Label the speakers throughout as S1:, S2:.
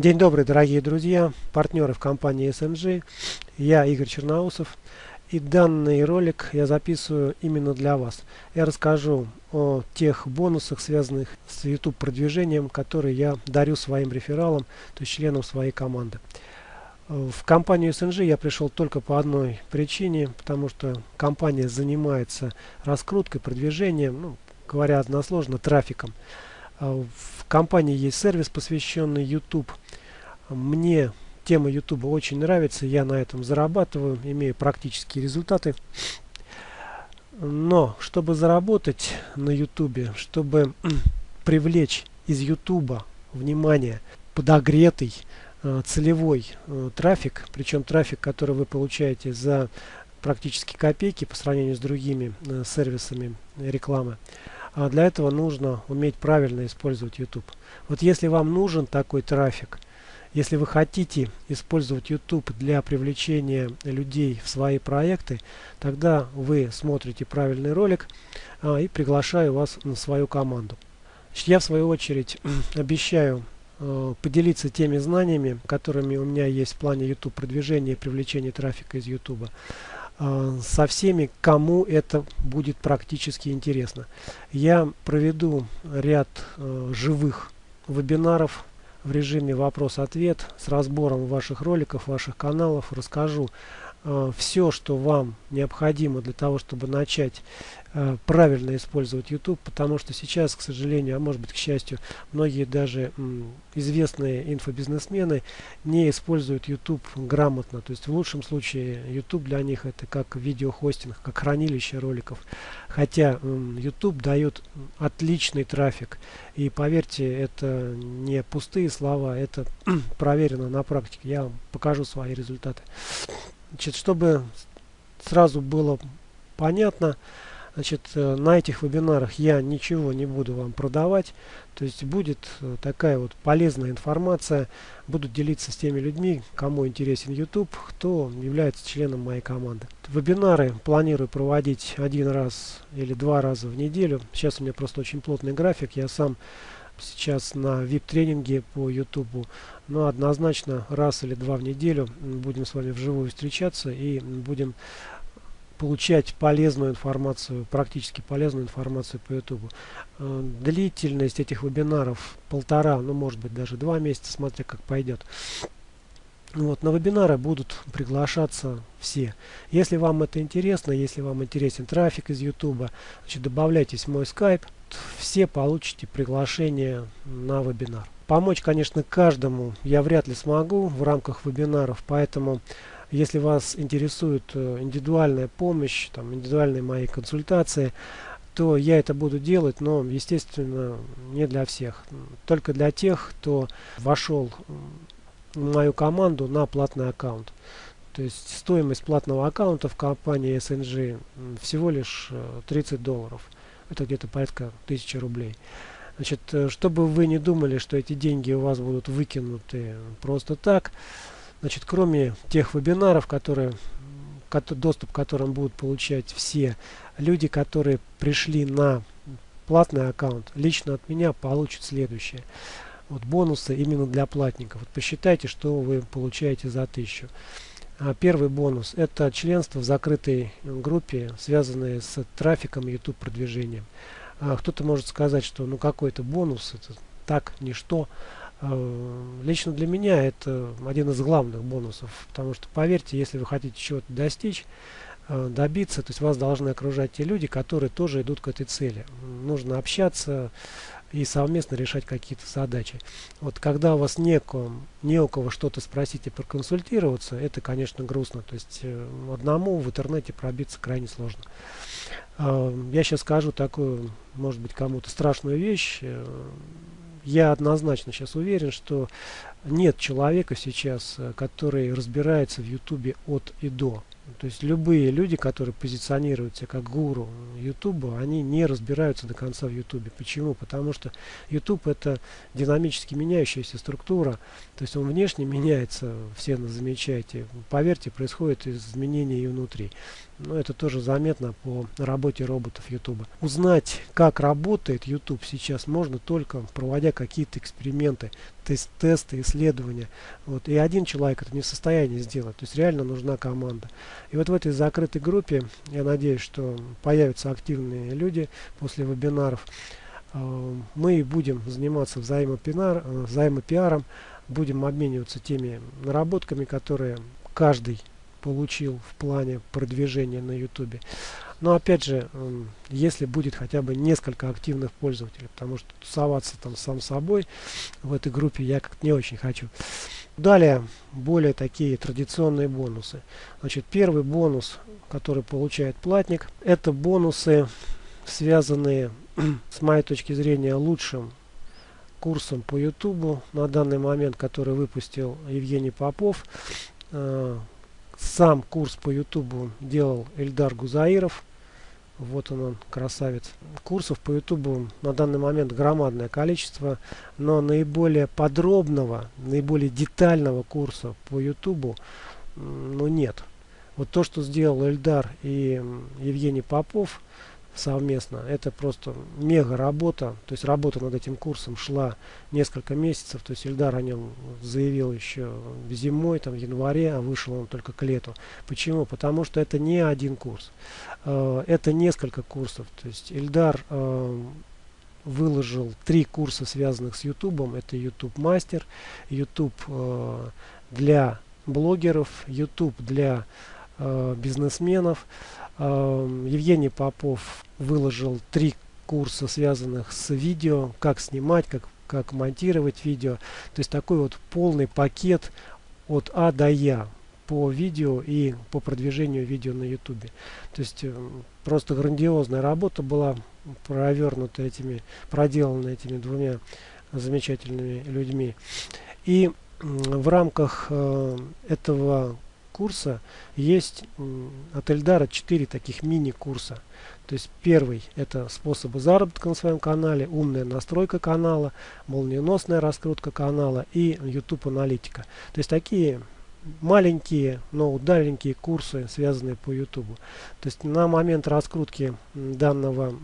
S1: День добрый, дорогие друзья, партнеры в компании SMG. Я Игорь Черноусов. И данный ролик я записываю именно для вас. Я расскажу о тех бонусах, связанных с YouTube продвижением, которые я дарю своим рефералам, то есть членам своей команды. В компанию SNG я пришел только по одной причине, потому что компания занимается раскруткой, продвижением, ну, говоря односложно, трафиком. А в компании есть сервис, посвященный YouTube. Мне тема YouTube очень нравится, я на этом зарабатываю, имею практические результаты. Но, чтобы заработать на YouTube, чтобы привлечь из YouTube внимание, подогретый, э, целевой э, трафик, причем трафик, который вы получаете за практически копейки по сравнению с другими э, сервисами рекламы, а для этого нужно уметь правильно использовать YouTube. Вот если вам нужен такой трафик, если вы хотите использовать YouTube для привлечения людей в свои проекты, тогда вы смотрите правильный ролик а, и приглашаю вас на свою команду. Я в свою очередь обещаю э, поделиться теми знаниями, которыми у меня есть в плане YouTube продвижения и привлечения трафика из YouTube. А, со всеми, кому это будет практически интересно. Я проведу ряд э, живых вебинаров в режиме вопрос-ответ с разбором ваших роликов, ваших каналов. Расскажу все, что вам необходимо для того, чтобы начать Э, правильно использовать YouTube, потому что сейчас, к сожалению, а может быть к счастью, многие даже известные инфобизнесмены не используют YouTube грамотно. То есть в лучшем случае YouTube для них это как видеохостинг, как хранилище роликов. Хотя YouTube дает отличный трафик. И поверьте, это не пустые слова, это проверено на практике. Я вам покажу свои результаты. Значит, чтобы сразу было понятно, Значит, э, на этих вебинарах я ничего не буду вам продавать. То есть будет э, такая вот полезная информация. Буду делиться с теми людьми, кому интересен YouTube, кто является членом моей команды. Вебинары планирую проводить один раз или два раза в неделю. Сейчас у меня просто очень плотный график. Я сам сейчас на VIP-тренинге по YouTube. Но однозначно раз или два в неделю будем с вами вживую встречаться и будем получать полезную информацию, практически полезную информацию по YouTube. Э, длительность этих вебинаров полтора, ну может быть даже два месяца, смотря как пойдет. Вот, на вебинары будут приглашаться все. Если вам это интересно, если вам интересен трафик из YouTube, значит, добавляйтесь в мой скайп, все получите приглашение на вебинар. Помочь, конечно, каждому я вряд ли смогу в рамках вебинаров, поэтому если вас интересует э, индивидуальная помощь, там, индивидуальные мои консультации, то я это буду делать, но, естественно, не для всех. Только для тех, кто вошел в мою команду на платный аккаунт. То есть стоимость платного аккаунта в компании SNG всего лишь 30 э, долларов. Это где-то порядка 1000 рублей. Значит, э, чтобы вы не думали, что эти деньги у вас будут выкинуты просто так, Значит, кроме тех вебинаров, которые, доступ к которым будут получать все люди, которые пришли на платный аккаунт, лично от меня получат следующее. Вот бонусы именно для платников. Вот посчитайте, что вы получаете за 1000. А, первый бонус – это членство в закрытой группе, связанное с трафиком YouTube продвижением. А, кто-то может сказать, что ну какой-то бонус, это так, ничто. Э, лично для меня это один из главных бонусов, потому что, поверьте, если вы хотите чего-то достичь, добиться, то есть вас должны окружать те люди, которые тоже идут к этой цели. Нужно общаться и совместно решать какие-то задачи. Вот когда у вас неком, не у кого что-то спросить и проконсультироваться, это, конечно, грустно. То есть э, одному в интернете пробиться крайне сложно. Я сейчас скажу такую, может быть, кому-то страшную вещь я однозначно сейчас уверен, что нет человека сейчас, э, который разбирается в Ютубе от и до. То есть любые люди, которые позиционируются как гуру Ютуба, они не разбираются до конца в Ютубе. Почему? Потому что Ютуб это динамически меняющаяся структура. То есть он внешне меняется, все замечаете. Поверьте, происходит изменения и внутри. Но это тоже заметно по работе роботов Ютуба. Узнать, как работает YouTube сейчас можно только проводя какие-то эксперименты, тест, тесты, исследования. Вот. И один человек это не в состоянии сделать. То есть реально нужна команда. И вот в этой закрытой группе, я надеюсь, что появятся активные люди после вебинаров. Э, мы будем заниматься взаимопиар, э, взаимопиаром, будем обмениваться теми наработками, которые каждый получил в плане продвижения на YouTube. Но опять же, если будет хотя бы несколько активных пользователей, потому что тусоваться там сам собой в этой группе я как-то не очень хочу. Далее, более такие традиционные бонусы. Значит, первый бонус, который получает платник, это бонусы, связанные с моей точки зрения лучшим курсом по YouTube на данный момент, который выпустил Евгений Попов. Э, сам курс по YouTube делал Эльдар Гузаиров. Вот он, он, красавец. Курсов по YouTube на данный момент громадное количество, но наиболее подробного, наиболее детального курса по YouTube ну, нет. Вот то, что сделал Эльдар и Евгений Попов, совместно. Это просто мега работа. То есть работа над этим курсом шла несколько месяцев. То есть Ильдар о нем заявил еще зимой, там в январе, а вышел он только к лету. Почему? Потому что это не один курс. Э, это несколько курсов. То есть Ильдар э, выложил три курса, связанных с YouTube. Это YouTube Мастер, YouTube э, для блогеров, YouTube для бизнесменов. Евгений Попов выложил три курса, связанных с видео, как снимать, как, как монтировать видео. То есть такой вот полный пакет от А до Я по видео и по продвижению видео на YouTube. То есть э, просто грандиозная работа была провернута этими, проделана этими двумя замечательными людьми. И в рамках э, этого курса есть от Эльдара 4 таких мини-курса. То есть первый это способы заработка на своем канале, умная настройка канала, молниеносная раскрутка канала и YouTube аналитика. То есть такие маленькие, но удаленькие курсы, связанные по YouTube. То есть на момент раскрутки данного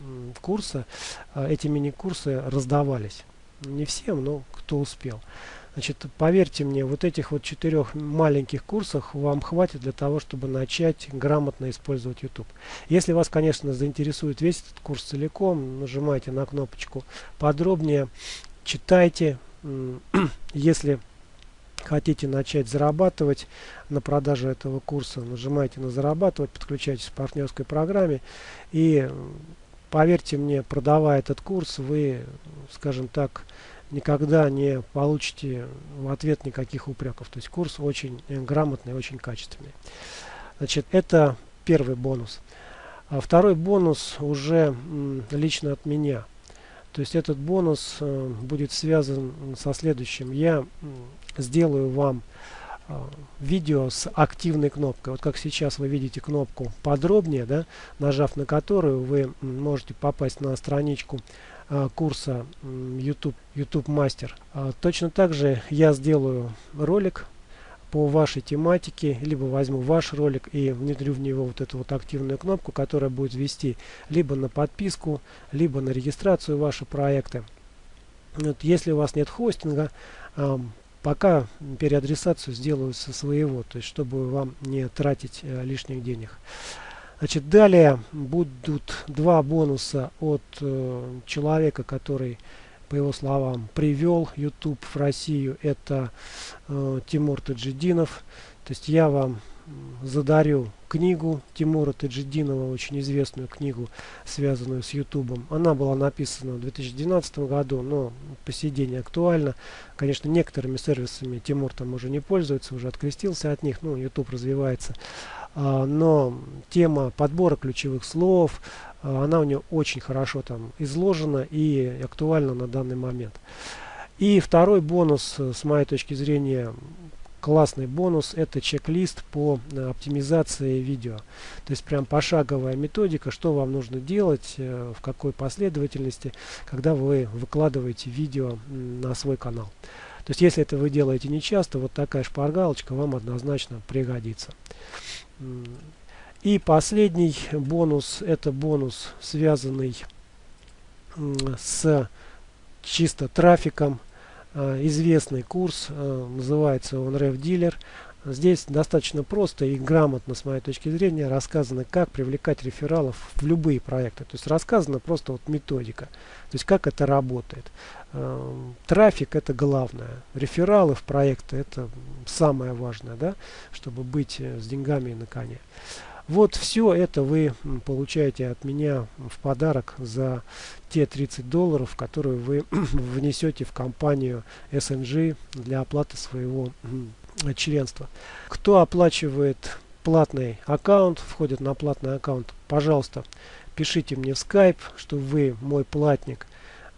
S1: курса а, эти мини-курсы раздавались. Не всем, но кто успел. Значит, поверьте мне, вот этих вот четырех маленьких курсах вам хватит для того, чтобы начать грамотно использовать YouTube. Если вас, конечно, заинтересует весь этот курс целиком, нажимайте на кнопочку подробнее, читайте. Если хотите начать зарабатывать на продаже этого курса, нажимайте на зарабатывать, подключайтесь к партнерской программе и поверьте мне, продавая этот курс, вы, скажем так, никогда не получите в ответ никаких упреков. То есть курс очень э, грамотный, очень качественный. Значит, это первый бонус. А второй бонус уже лично от меня. То есть этот бонус э, будет связан со следующим. Я сделаю вам э, видео с активной кнопкой. Вот как сейчас вы видите кнопку подробнее, да, нажав на которую вы можете попасть на страничку курса YouTube, YouTube Master. А, точно так же я сделаю ролик по вашей тематике, либо возьму ваш ролик и внедрю в него вот эту вот активную кнопку, которая будет вести либо на подписку, либо на регистрацию вашего проекта. Вот, если у вас нет хостинга, э, пока переадресацию сделаю со своего, то есть чтобы вам не тратить э, лишних денег. Значит, далее будут два бонуса от э, человека, который, по его словам, привел YouTube в Россию. Это э, Тимур Таджидинов. То есть я вам задарю книгу Тимура Таджидинова, очень известную книгу, связанную с YouTube. Она была написана в 2012 году, но по сей день актуальна. Конечно, некоторыми сервисами Тимур там уже не пользуется, уже открестился от них, ну, YouTube развивается. А, но тема подбора ключевых слов, а, она у нее очень хорошо там изложена и актуальна на данный момент. И второй бонус, с моей точки зрения, классный бонус, это чек-лист по э, оптимизации видео. То есть прям пошаговая методика, что вам нужно делать, э, в какой последовательности, когда вы выкладываете видео на свой канал. То есть если это вы делаете не часто, вот такая шпаргалочка вам однозначно пригодится. И последний бонус, это бонус, связанный с чисто трафиком. известный курс, называется он Ref Dealer. Здесь достаточно просто и грамотно, с моей точки зрения, рассказано, как привлекать рефералов в любые проекты. То есть рассказана просто вот методика, то есть как это работает. Эм, трафик это главное, рефералы в проекты это самое важное, да, чтобы быть э, с деньгами на коне. Вот все это вы получаете от меня в подарок за те 30 долларов, которые вы внесете в компанию SNG для оплаты своего членства. Кто оплачивает платный аккаунт, входит на платный аккаунт, пожалуйста, пишите мне в Skype, что вы мой платник.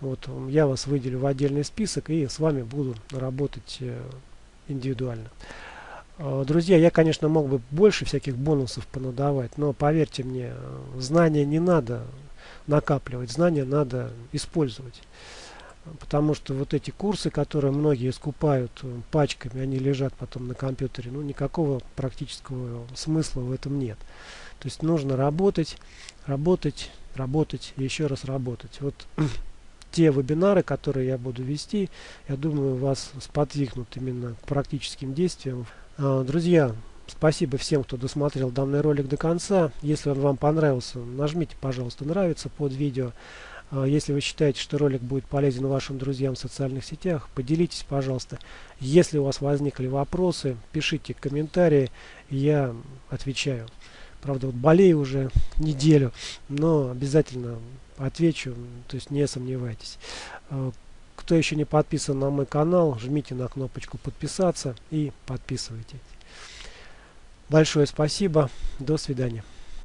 S1: Вот я вас выделю в отдельный список и с вами буду работать э, индивидуально. Э, друзья, я, конечно, мог бы больше всяких бонусов понадавать, но поверьте мне, э, знания не надо накапливать, знания надо использовать потому что вот эти курсы, которые многие скупают э, пачками, они лежат потом на компьютере, ну никакого практического смысла в этом нет. То есть нужно работать, работать, работать и еще раз работать. Вот те вебинары, которые я буду вести, я думаю, вас сподвигнут именно к практическим действиям. А, друзья, спасибо всем, кто досмотрел данный ролик до конца. Если он вам понравился, нажмите, пожалуйста, нравится под видео. А, если вы считаете, что ролик будет полезен вашим друзьям в социальных сетях, поделитесь, пожалуйста. Если у вас возникли вопросы, пишите комментарии, я отвечаю. Правда, вот болею уже неделю, но обязательно отвечу, то есть не сомневайтесь. А, кто еще не подписан на мой канал, жмите на кнопочку подписаться и подписывайтесь. Большое спасибо. До свидания.